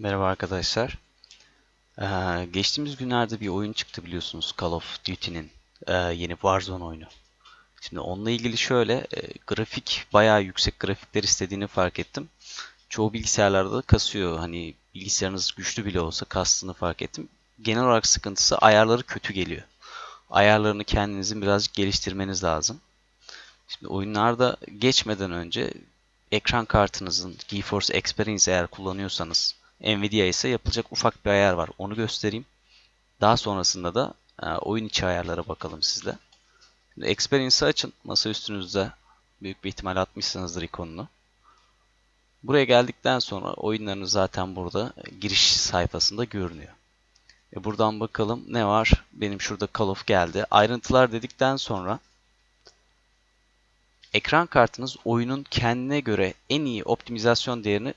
Merhaba arkadaşlar. Ee, geçtiğimiz günlerde bir oyun çıktı biliyorsunuz Call of Duty'nin e, yeni Warzone oyunu. Şimdi onunla ilgili şöyle e, grafik bayağı yüksek grafikler istediğini fark ettim. Çoğu bilgisayarlarda da kasıyor. Hani bilgisayarınız güçlü bile olsa kastığını fark ettim. Genel olarak sıkıntısı ayarları kötü geliyor. Ayarlarını kendinizin birazcık geliştirmeniz lazım. Şimdi oyunlarda geçmeden önce ekran kartınızın GeForce Experience eğer kullanıyorsanız Nvidia ise yapılacak ufak bir ayar var. Onu göstereyim. Daha sonrasında da e, oyun içi ayarlara bakalım sizle. Şimdi Experience'ı açın. Masa üstünüzde büyük bir ihtimal atmışsınızdır ikonunu. Buraya geldikten sonra oyunlarınız zaten burada e, giriş sayfasında görünüyor. E buradan bakalım ne var? Benim şurada Call of geldi. Ayrıntılar dedikten sonra ekran kartınız oyunun kendine göre en iyi optimizasyon değerini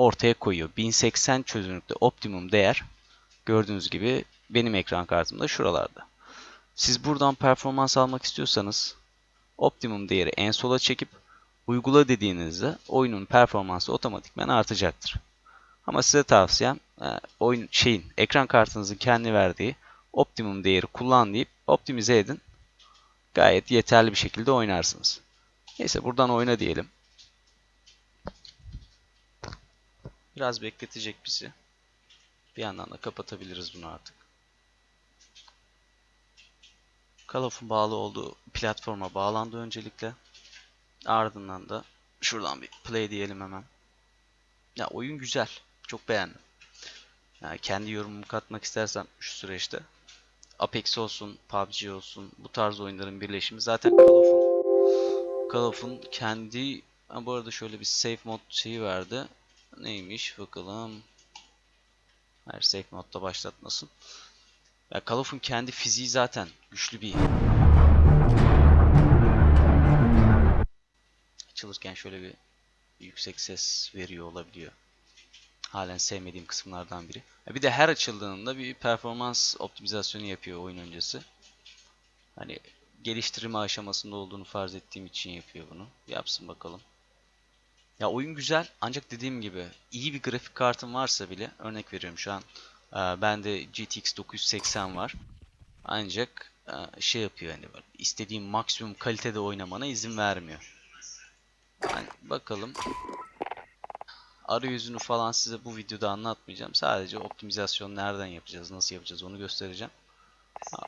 ortaya koyuyor. 1080 çözünürlükte optimum değer gördüğünüz gibi benim ekran kartımda şuralarda. Siz buradan performans almak istiyorsanız optimum değeri en sola çekip uygula dediğinizde oyunun performansı otomatikman artacaktır. Ama size tavsiyem e, oyun şeyin ekran kartınızın kendi verdiği optimum değeri kullan deyip optimize edin. Gayet yeterli bir şekilde oynarsınız. Neyse buradan oyna diyelim. Biraz bekletecek bizi. Bir yandan da kapatabiliriz bunu artık. Call of'un bağlı olduğu platforma bağlandı öncelikle. Ardından da şuradan bir play diyelim hemen. Ya oyun güzel. Çok beğendim. Yani kendi yorumumu katmak istersem şu süreçte Apex olsun, PUBG olsun bu tarz oyunların birleşimi zaten Call of'un Call of'un kendi ha, bu arada şöyle bir safe mod şeyi verdi. Neymiş bakalım. Safe modda başlatmasın. Ya Call of'un kendi fiziği zaten güçlü bir açılırken şöyle bir yüksek ses veriyor olabiliyor. Halen sevmediğim kısımlardan biri. Bir de her açıldığında bir performans optimizasyonu yapıyor oyun öncesi. Hani geliştirme aşamasında olduğunu farz ettiğim için yapıyor bunu. Yapsın bakalım. Ya oyun güzel ancak dediğim gibi iyi bir grafik kartım varsa bile örnek veriyorum şu an e, bende GTX 980 var. Ancak e, şey yapıyor hani böyle istediğim maksimum kalitede oynamana izin vermiyor. Yani bakalım arayüzünü falan size bu videoda anlatmayacağım. Sadece optimizasyon nereden yapacağız, nasıl yapacağız onu göstereceğim.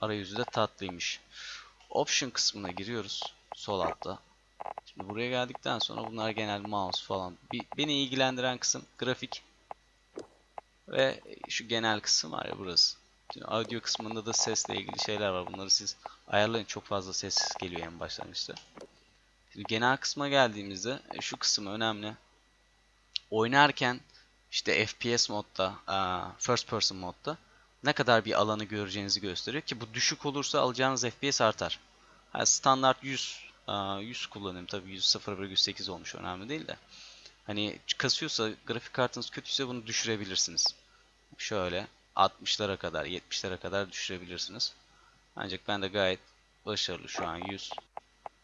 Arayüzü de tatlıymış. Option kısmına giriyoruz sol altta. Şimdi buraya geldikten sonra bunlar genel mouse falan. Bir, beni ilgilendiren kısım grafik ve şu genel kısım var ya burası. Şimdi audio kısmında da sesle ilgili şeyler var. Bunları siz ayarlayın. Çok fazla ses geliyor en başlangıçta. Şimdi genel kısma geldiğimizde e, şu kısım önemli. Oynarken işte FPS modda, first person modda ne kadar bir alanı göreceğinizi gösteriyor ki bu düşük olursa alacağınız FPS artar. Yani standart 100 100 kullanayım tabii 100 0,8 olmuş önemli değil de. Hani kasıyorsa grafik kartınız kötüyse bunu düşürebilirsiniz. Şöyle 60'lara kadar 70'lere kadar düşürebilirsiniz. Ancak ben de gayet başarılı şu an 100.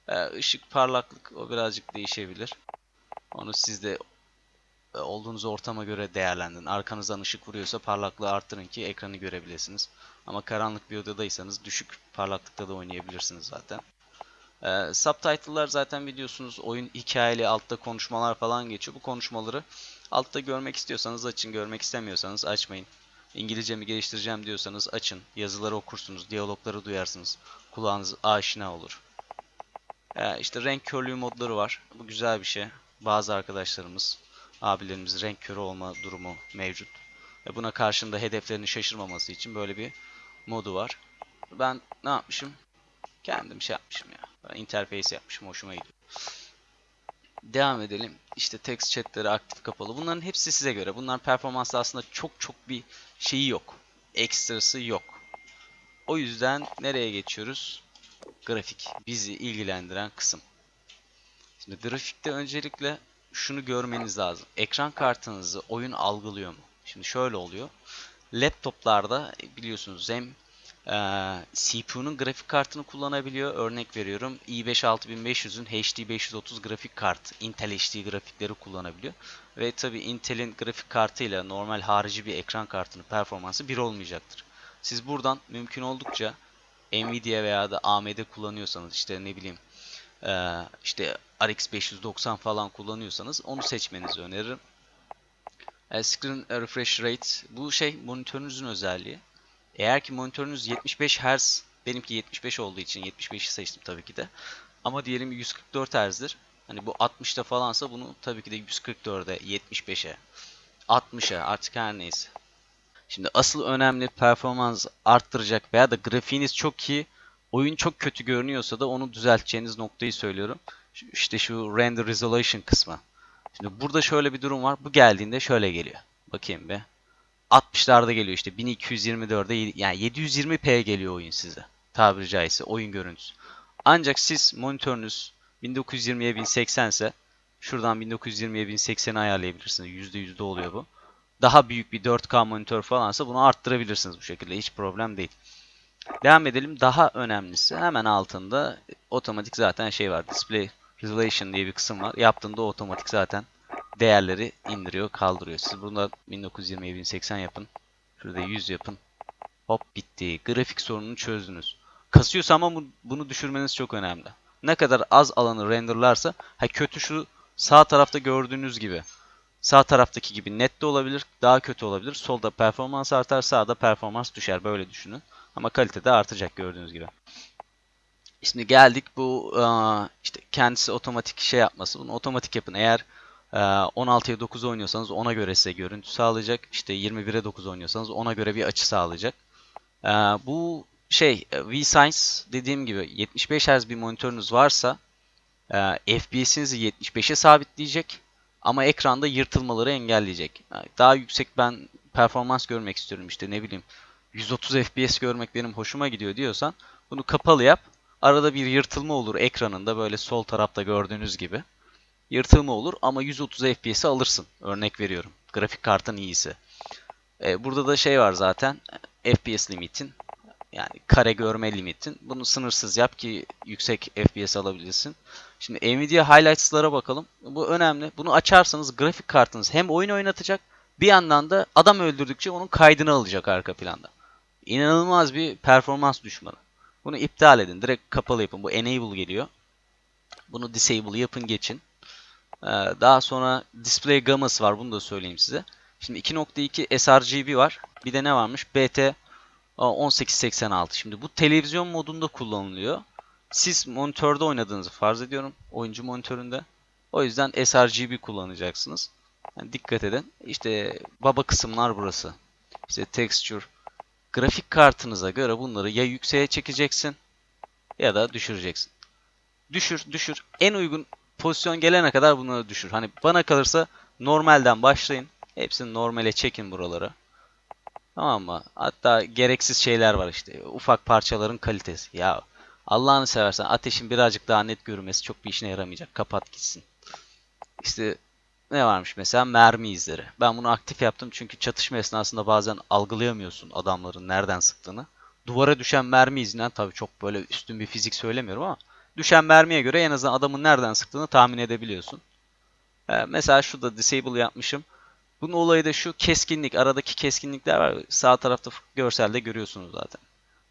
Ee, ışık parlaklık o birazcık değişebilir. Onu siz de e, olduğunuz ortama göre değerlendirin. Arkanızdan ışık vuruyorsa parlaklığı arttırın ki ekranı görebilirsiniz. Ama karanlık bir odadaysanız düşük parlaklıkta da oynayabilirsiniz zaten. Ee, subtitle'lar zaten biliyorsunuz oyun hikayeli altta konuşmalar falan geçiyor. Bu konuşmaları altta görmek istiyorsanız açın, görmek istemiyorsanız açmayın. İngilizce mi geliştireceğim diyorsanız açın. Yazıları okursunuz, diyalogları duyarsınız. Kulağınız aşina olur. Ee, işte renk körlüğü modları var. Bu güzel bir şey. Bazı arkadaşlarımız, abilerimiz renk körü olma durumu mevcut. Ve buna karşında hedeflerini şaşırmaması için böyle bir modu var. Ben ne yapmışım? Kendim şey yapmışım ya. Interface yapmışım. Hoşuma gidiyor. Devam edelim. İşte text chatleri aktif kapalı. Bunların hepsi size göre. Bunların performansı aslında çok çok bir şeyi yok. Ekstrası yok. O yüzden nereye geçiyoruz? Grafik. Bizi ilgilendiren kısım. Şimdi grafikte öncelikle şunu görmeniz lazım. Ekran kartınızı oyun algılıyor mu? Şimdi şöyle oluyor. Laptoplarda biliyorsunuz hem Ee, CPU'nun grafik kartını kullanabiliyor. Örnek veriyorum i5 6500'ün HD 530 grafik kart, Intel HD grafikleri kullanabiliyor. Ve tabi Intel'in grafik kartıyla normal harici bir ekran kartının performansı bir olmayacaktır. Siz buradan mümkün oldukça Nvidia veya da AMD kullanıyorsanız işte ne bileyim e, işte RX 590 falan kullanıyorsanız onu seçmenizi öneririm. E, screen refresh rate bu şey monitörünüzün özelliği. Eğer ki monitörünüz 75 Hz, benimki 75 olduğu için 75'i seçtim tabii ki de. Ama diyelim 144 Hz'dir. Hani bu 60'ta falansa bunu tabii ki de 144'e, 75'e, 60'a artık her neyse. Şimdi asıl önemli performans arttıracak veya da grafiğiniz çok iyi, oyun çok kötü görünüyorsa da onu düzelteceğiniz noktayı söylüyorum. İşte şu render resolution kısmı. Şimdi burada şöyle bir durum var. Bu geldiğinde şöyle geliyor. Bakayım bir. 60'larda geliyor işte 1224'de yani 720p geliyor oyun size. Tabiri caizse oyun görüntüsü. Ancak siz monitörünüz 1920'ye 1080 ise şuradan 1920'ye 1080'i ayarlayabilirsiniz. %100'de oluyor bu. Daha büyük bir 4K monitör falansa bunu arttırabilirsiniz bu şekilde. Hiç problem değil. Devam edelim. Daha önemlisi hemen altında otomatik zaten şey var. Display Resolution diye bir kısım var. Yaptığında otomatik zaten değerleri indiriyor, kaldırıyor. Siz burada 1920'ye 1080 yapın. Şurada 100 yapın. Hop bitti. Grafik sorununu çözdünüz. Kasıyorsa ama bunu düşürmeniz çok önemli. Ne kadar az alanı renderlarsa, ha kötü şu sağ tarafta gördüğünüz gibi. Sağ taraftaki gibi net de olabilir, daha kötü olabilir. Solda performans artar, sağda performans düşer. Böyle düşünün. Ama kalite de artacak gördüğünüz gibi. Şimdi geldik bu işte kendisi otomatik şey yapması. Bunu otomatik yapın. Eğer 16'ya 9 oynuyorsanız ona göre size görüntü sağlayacak. İşte 21'e 9 oynuyorsanız ona göre bir açı sağlayacak. Bu şey VSense dediğim gibi 75 Hz bir monitörünüz varsa FPS'inizi 75'e sabitleyecek ama ekranda yırtılmaları engelleyecek. Daha yüksek ben performans görmek istiyorum işte ne bileyim 130 FPS görmek benim hoşuma gidiyor diyorsan bunu kapalı yap. Arada bir yırtılma olur ekranında böyle sol tarafta gördüğünüz gibi yırtılma olur ama 130 FPS'i alırsın. Örnek veriyorum. Grafik kartın iyisi. Ee, burada da şey var zaten. FPS limitin. Yani kare görme limitin. Bunu sınırsız yap ki yüksek FPS alabilirsin. Şimdi Nvidia Highlights'lara bakalım. Bu önemli. Bunu açarsanız grafik kartınız hem oyun oynatacak bir yandan da adam öldürdükçe onun kaydını alacak arka planda. İnanılmaz bir performans düşmanı. Bunu iptal edin. Direkt kapalı yapın. Bu enable geliyor. Bunu disable yapın geçin. Ee, daha sonra display gamması var. Bunu da söyleyeyim size. Şimdi 2.2 sRGB var. Bir de ne varmış? BT 1886. Şimdi bu televizyon modunda kullanılıyor. Siz monitörde oynadığınızı farz ediyorum. Oyuncu monitöründe. O yüzden sRGB kullanacaksınız. Yani dikkat edin. İşte baba kısımlar burası. İşte texture. Grafik kartınıza göre bunları ya yükseğe çekeceksin ya da düşüreceksin. Düşür, düşür. En uygun pozisyon gelene kadar bunları düşür. Hani bana kalırsa normalden başlayın. Hepsini normale çekin buraları. Tamam mı? Hatta gereksiz şeyler var işte. Ufak parçaların kalitesi. Ya Allah'ını seversen ateşin birazcık daha net görünmesi çok bir işine yaramayacak. Kapat gitsin. İşte ne varmış mesela mermi izleri. Ben bunu aktif yaptım çünkü çatışma esnasında bazen algılayamıyorsun adamların nereden sıktığını. Duvara düşen mermi izinden tabii çok böyle üstün bir fizik söylemiyorum ama düşen mermiye göre en azından adamın nereden sıktığını tahmin edebiliyorsun. Ee, mesela şurada disable yapmışım. Bunun olayı da şu keskinlik. Aradaki keskinlikler var. Sağ tarafta görselde görüyorsunuz zaten.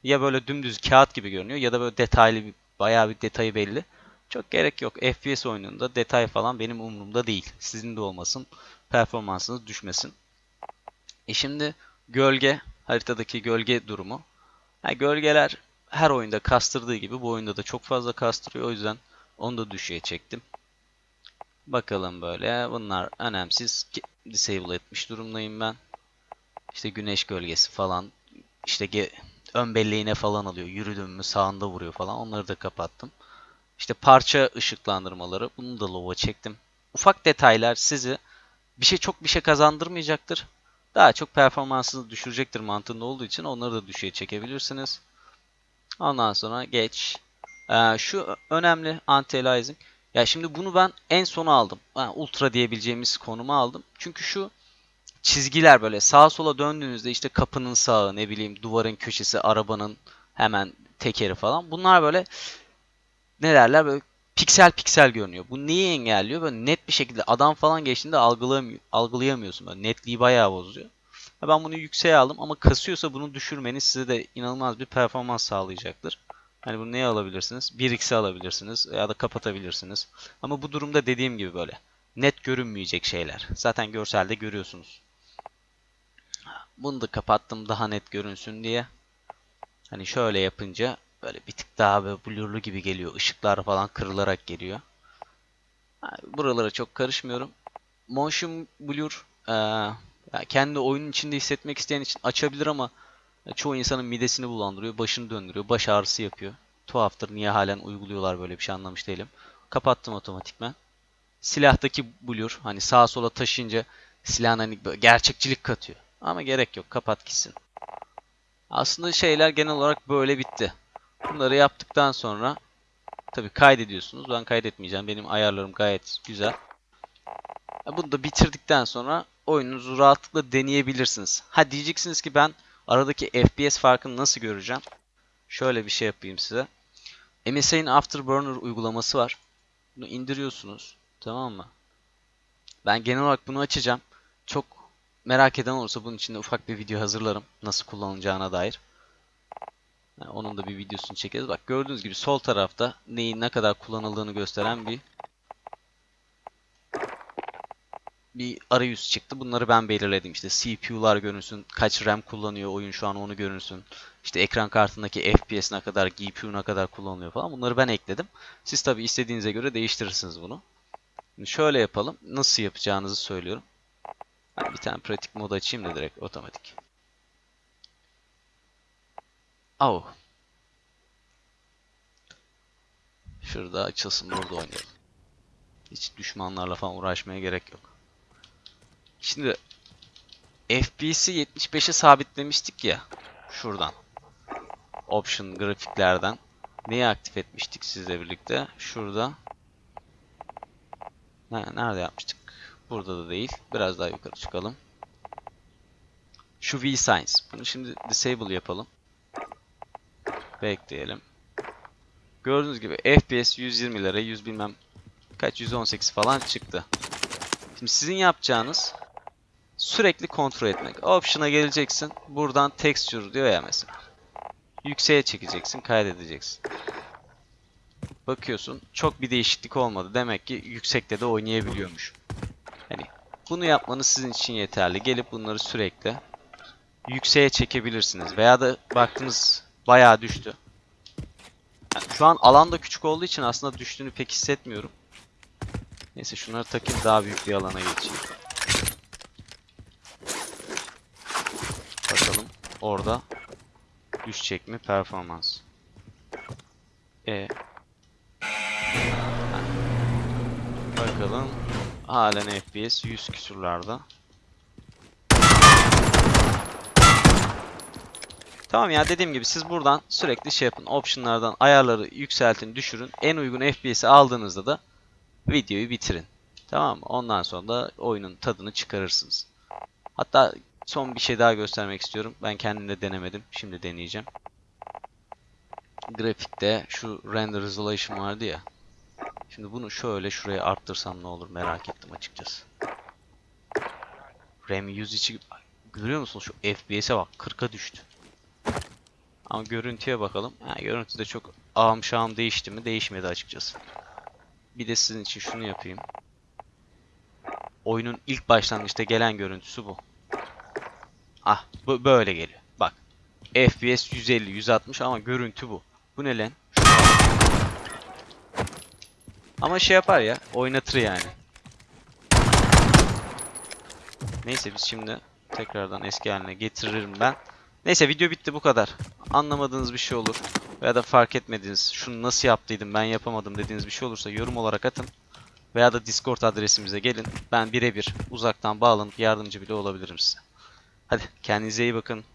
Ya böyle dümdüz kağıt gibi görünüyor ya da böyle detaylı bir bayağı bir detayı belli. Çok gerek yok. FPS oyununda detay falan benim umurumda değil. Sizin de olmasın. Performansınız düşmesin. E şimdi gölge, haritadaki gölge durumu. Yani gölgeler her oyunda kastırdığı gibi bu oyunda da çok fazla kastırıyor. O yüzden onu da düşüğe çektim. Bakalım böyle. Bunlar önemsiz. Disable etmiş durumdayım ben. İşte güneş gölgesi falan. İşte ön belleğine falan alıyor. Yürüdüm mü sağında vuruyor falan. Onları da kapattım. İşte parça ışıklandırmaları. Bunu da low'a çektim. Ufak detaylar sizi bir şey çok bir şey kazandırmayacaktır. Daha çok performansını düşürecektir mantığında olduğu için onları da düşüğe çekebilirsiniz. Ondan sonra geç. Ee, şu önemli anti-aliasing. Ya şimdi bunu ben en sona aldım. Yani ultra diyebileceğimiz konuma aldım. Çünkü şu çizgiler böyle sağa sola döndüğünüzde işte kapının sağı ne bileyim duvarın köşesi arabanın hemen tekeri falan bunlar böyle ne derler böyle piksel piksel görünüyor. Bu neyi engelliyor? Böyle net bir şekilde adam falan geçtiğinde algılayamıyor, algılayamıyorsun. Böyle netliği bayağı bozuyor. Ben bunu yükseğe aldım ama kasıyorsa bunu düşürmeniz size de inanılmaz bir performans sağlayacaktır. Hani bunu neye alabilirsiniz? 1x'e alabilirsiniz ya da kapatabilirsiniz. Ama bu durumda dediğim gibi böyle net görünmeyecek şeyler. Zaten görselde görüyorsunuz. Bunu da kapattım daha net görünsün diye. Hani şöyle yapınca böyle bir tık daha böyle blurlu gibi geliyor. Işıklar falan kırılarak geliyor. Buralara çok karışmıyorum. Motion blur eee, ya kendi oyunun içinde hissetmek isteyen için açabilir ama çoğu insanın midesini bulandırıyor, başını döndürüyor, baş ağrısı yapıyor. Tuhaftır niye halen uyguluyorlar böyle bir şey anlamış değilim. Kapattım otomatikman. Silahtaki blur hani sağa sola taşıyınca silahın hani gerçekçilik katıyor. Ama gerek yok kapat gitsin. Aslında şeyler genel olarak böyle bitti. Bunları yaptıktan sonra tabi kaydediyorsunuz. Ben kaydetmeyeceğim. Benim ayarlarım gayet güzel. Bunu da bitirdikten sonra oyununuzu rahatlıkla deneyebilirsiniz. Ha diyeceksiniz ki ben aradaki FPS farkını nasıl göreceğim? Şöyle bir şey yapayım size. MSI'nin Afterburner uygulaması var. Bunu indiriyorsunuz. Tamam mı? Ben genel olarak bunu açacağım. Çok merak eden olursa bunun için de ufak bir video hazırlarım. Nasıl kullanılacağına dair. Yani onun da bir videosunu çekeriz. Bak gördüğünüz gibi sol tarafta neyin ne kadar kullanıldığını gösteren bir bir arayüz çıktı. Bunları ben belirledim. İşte CPU'lar görünsün, kaç RAM kullanıyor oyun şu an onu görünsün. İşte ekran kartındaki FPS ne kadar, GPU ne kadar kullanılıyor falan. Bunları ben ekledim. Siz tabi istediğinize göre değiştirirsiniz bunu. Şimdi şöyle yapalım. Nasıl yapacağınızı söylüyorum. Bir tane pratik mod açayım da direkt otomatik. Au. Şurada açılsın burada oynayalım. Hiç düşmanlarla falan uğraşmaya gerek yok. Şimdi FPS'i 75'e sabitlemiştik ya. Şuradan. Option grafiklerden. Neyi aktif etmiştik sizle birlikte? Şurada. Ne, nerede yapmıştık? Burada da değil. Biraz daha yukarı çıkalım. Şu VSigns. Bunu şimdi disable yapalım. Bekleyelim. Gördüğünüz gibi FPS 120'lere 100 bilmem kaç 118 falan çıktı. Şimdi sizin yapacağınız sürekli kontrol etmek. Option'a geleceksin. Buradan texture diyor ya mesela. Yükseğe çekeceksin, kaydedeceksin. Bakıyorsun çok bir değişiklik olmadı. Demek ki yüksekte de oynayabiliyormuş. Hani bunu yapmanız sizin için yeterli. Gelip bunları sürekli yükseğe çekebilirsiniz. Veya da baktınız bayağı düştü. Yani şu an alan da küçük olduğu için aslında düştüğünü pek hissetmiyorum. Neyse şunları takayım daha büyük bir alana geçeyim. Bakalım orada düşecek mi performans. E Bakalım halen FPS 100 küsurlarda. Tamam ya dediğim gibi siz buradan sürekli şey yapın. Optionlardan ayarları yükseltin, düşürün. En uygun FPS'i aldığınızda da videoyu bitirin. Tamam mı? Ondan sonra da oyunun tadını çıkarırsınız. Hatta son bir şey daha göstermek istiyorum. Ben kendim de denemedim. Şimdi deneyeceğim. Grafikte şu render resolution vardı ya. Şimdi bunu şöyle şuraya arttırsam ne olur merak ettim açıkçası. RAM 100 içi görüyor musunuz şu FPS'e bak 40'a düştü. Ama görüntüye bakalım. Ha, görüntüde çok ağım şağım değişti mi? Değişmedi açıkçası. Bir de sizin için şunu yapayım. Oyunun ilk başlangıçta gelen görüntüsü bu. Ah bu böyle geliyor. Bak. FPS 150 160 ama görüntü bu. Bu ne lan? Ama şey yapar ya. Oynatır yani. Neyse biz şimdi tekrardan eski haline getiririm ben. Neyse video bitti bu kadar. Anlamadığınız bir şey olur veya da fark etmediğiniz, şunu nasıl yaptıydım ben yapamadım dediğiniz bir şey olursa yorum olarak atın. Veya da Discord adresimize gelin. Ben birebir uzaktan bağlanıp yardımcı bile olabilirim size. Hadi kendinize iyi bakın.